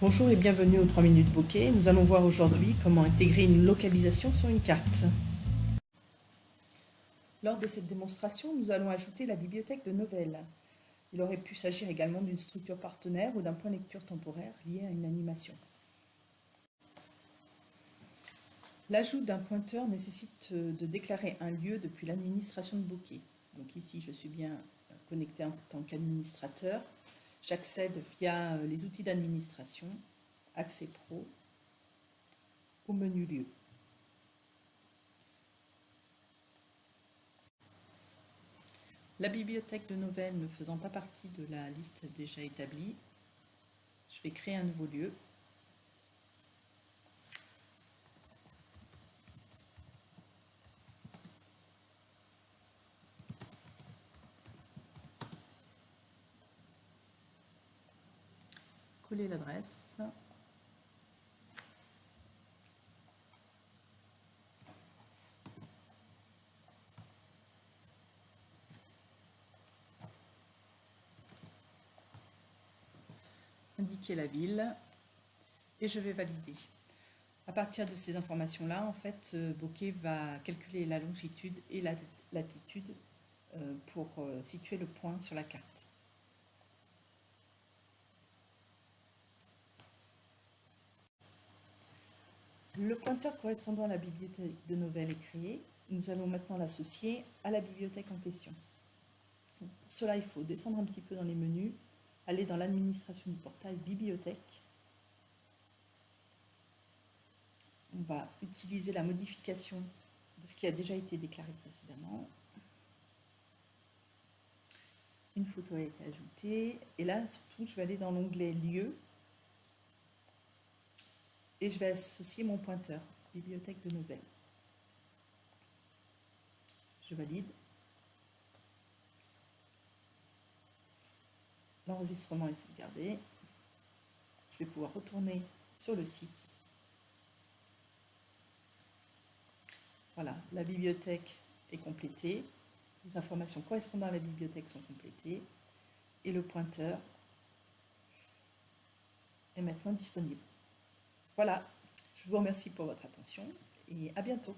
Bonjour et bienvenue aux 3 minutes bokeh. Nous allons voir aujourd'hui comment intégrer une localisation sur une carte. Lors de cette démonstration, nous allons ajouter la bibliothèque de Novell. Il aurait pu s'agir également d'une structure partenaire ou d'un point lecture temporaire lié à une animation. L'ajout d'un pointeur nécessite de déclarer un lieu depuis l'administration de Bokeh. Donc ici, je suis bien connecté en tant qu'administrateur. J'accède via les outils d'administration, Accès Pro, au menu Lieu. La bibliothèque de Novelle ne faisant pas partie de la liste déjà établie, je vais créer un nouveau lieu coller l'adresse. indiquer la ville et je vais valider. À partir de ces informations-là, en fait, euh, Bokeh va calculer la longitude et la latitude euh, pour euh, situer le point sur la carte. Le pointeur correspondant à la bibliothèque de Novelle est créé. Nous allons maintenant l'associer à la bibliothèque en question. Pour cela, il faut descendre un petit peu dans les menus, aller dans l'administration du portail bibliothèque. On va utiliser la modification de ce qui a déjà été déclaré précédemment. Une photo a été ajoutée. Et là, surtout, je vais aller dans l'onglet Lieux et je vais associer mon pointeur, bibliothèque de nouvelles. Je valide. L'enregistrement est sauvegardé. Je vais pouvoir retourner sur le site. Voilà, la bibliothèque est complétée. Les informations correspondant à la bibliothèque sont complétées. Et le pointeur est maintenant disponible. Voilà, je vous remercie pour votre attention et à bientôt.